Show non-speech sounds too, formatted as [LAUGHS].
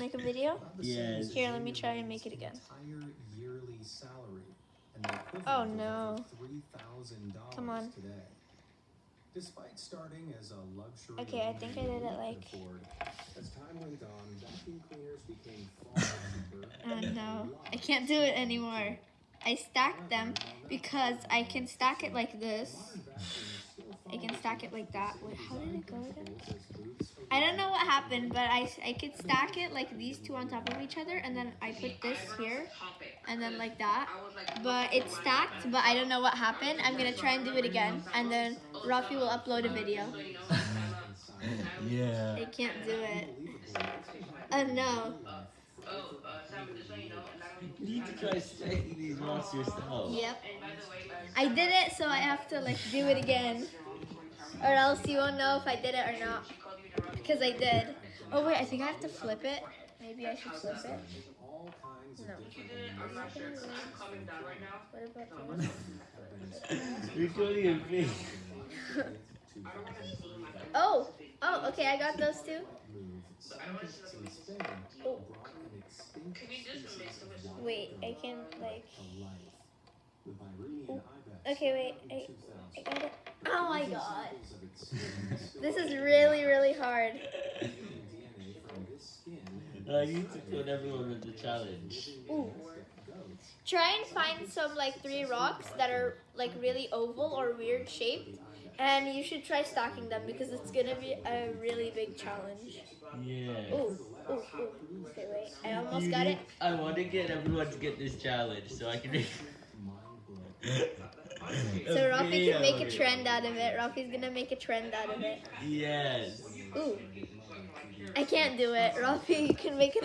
make a video? Yes. Here, let me try and make it again. Yearly salary and the equivalent Oh, no. $3,000 Come on. Despite starting as a luxury Okay, I think I did it like- as time went on, vacuum cleaners became far [LAUGHS] cheaper. Oh no, I can't do it anymore. I stacked them because I can stack it like this. Modern vacuums still I can stack it like that. Wait, how did it go again? I don't know what happened, but I, I could stack it like these two on top of each other, and then I put this here, and then like that. But it's stacked, but I don't know what happened. I'm gonna try and do it again, and then Rafi will upload a video. [LAUGHS] Yeah. I can't do it. Oh no. You need to try stacking these rocks yourself. Yep. I did it, so I have to like do it again. Or else you won't know if I did it or not. Because I did. Oh wait, I think I have to flip it. Maybe I should flip it. all kinds of No. different What about this? Recording your face. Oh! Oh, okay, I got those two. scientists in Spain Oh. brought an extinct species of wild Wait, I can like. to life. The Pyrenean oh, ibex Okay, wait. I, I got it. Oh my god. samples of its [LAUGHS] skin still This is really, really hard. DNA from this skin and I need to put everyone in the challenge. Ooh. Try and find some like three rocks that are like really oval or weird shaped. And you should try stacking them because it's gonna be a really big challenge. Yeah. Ooh, ooh, ooh. Okay, wait. I almost You got need- it. I want to get everyone to get this challenge so I can make. So [LAUGHS] Rafi can make a trend out of it. Rafi's gonna make a trend out of it. Yes. Ooh. I can't do it. Rafi, you can make it